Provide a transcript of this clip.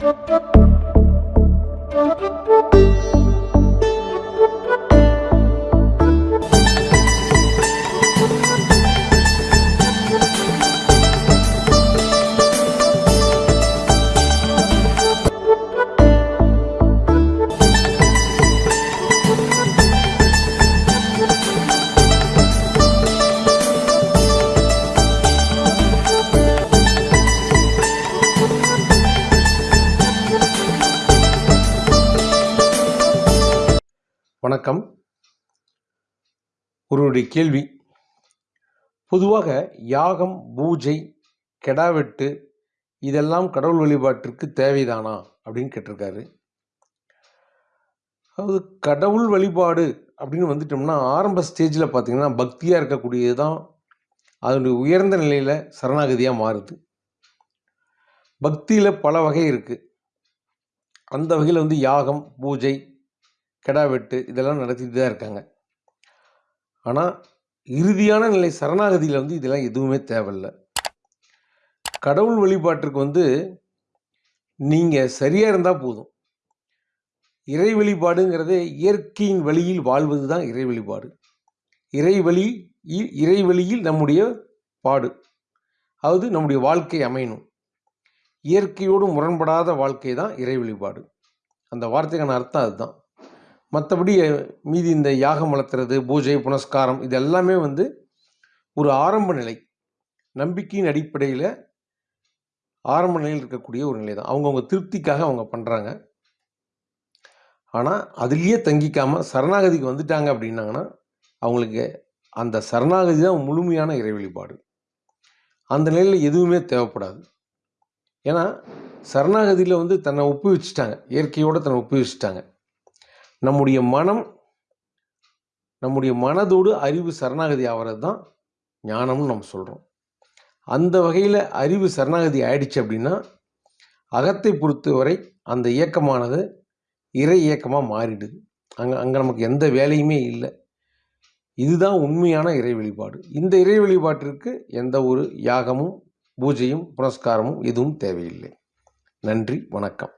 Thank you. வணக்கம். ஒருவருடைய கேள்வி பொதுவாக யாகம் பூஜை கெடாவெட்டு இதெல்லாம் கடவுள் வழிபாட்டிற்கு தேவைதானா அப்படின்னு கேட்டிருக்காரு. அதாவது கடவுள் வழிபாடு அப்படின்னு வந்துட்டோம்னா ஆரம்ப ஸ்டேஜில் பார்த்திங்கன்னா பக்தியாக இருக்கக்கூடியது தான் அதனுடைய உயர்ந்த நிலையில் சரணாகதியாக மாறுது. பக்தியில் பல வகை இருக்குது அந்த வகையில் வந்து யாகம் பூஜை கெடா வெட்டு இதெல்லாம் நடத்திட்டு தான் இருக்காங்க. ஆனால் இறுதியான நிலை சரணாகதியில் வந்து இதெல்லாம் எதுவுமே தேவையில்லை. கடவுள் வழிபாட்டிற்கு வந்து நீங்கள் சரியாக இருந்தால் போதும். இறை வழிபாடுங்கிறதே இயற்கையின் வழியில் வாழ்வது தான் இறை வழிபாடு. இறை வழி இறை வழியில் நம்முடைய பாடு. அதாவது நம்முடைய வாழ்க்கை அமையணும். இயற்கையோடு முரண்படாத வாழ்க்கை தான் இறை வழிபாடு. அந்த வார்த்தைக்கான அர்த்தம் அதுதான். மற்றபடி மீதி இந்த யாகம் வளர்த்துறது பூஜை புனஸ்காரம் இது எல்லாமே வந்து ஒரு ஆரம்ப நிலை. நம்பிக்கையின் அடிப்படையில் ஆரம்ப நிலையில் இருக்கக்கூடிய ஒரு நிலை தான். அவங்கவுங்க திருப்திக்காக அவங்க பண்ணுறாங்க ஆனால் அதுலேயே தங்கிக்காமல் சரணாகதிக்கு வந்துட்டாங்க அப்படின்னாங்கன்னா அவங்களுக்கு அந்த சரணாகதி தான் முழுமையான இறை வழிபாடு. அந்த நிலையில் எதுவுமே தேவைப்படாது. ஏன்னா சரணாகதியில் வந்து தன்னை ஒப்பு வச்சுட்டாங்க இயற்கையோடு தன்னை ஒப்பு வச்சுட்டாங்க நம்முடைய மனம் நம்முடைய மனதோடு அறிவு சரணாகதி ஆகிறது தான் ஞானம்னு நம்ம சொல்கிறோம் அந்த வகையில் அறிவு சரணாகதி ஆயிடுச்சு அப்படின்னா அகத்தை பொறுத்தவரை அந்த இயக்கமானது இறை இயக்கமாக மாறிடுது. அங்கே அங்கே நமக்கு எந்த வேலையுமே இல்லை. இதுதான் உண்மையான இறை வெளிப்பாடு. இந்த இறை வழிபாட்டிற்கு எந்த ஒரு யாகமும் பூஜையும் புனஸ்காரமும் எதுவும் தேவையில்லை. நன்றி வணக்கம்.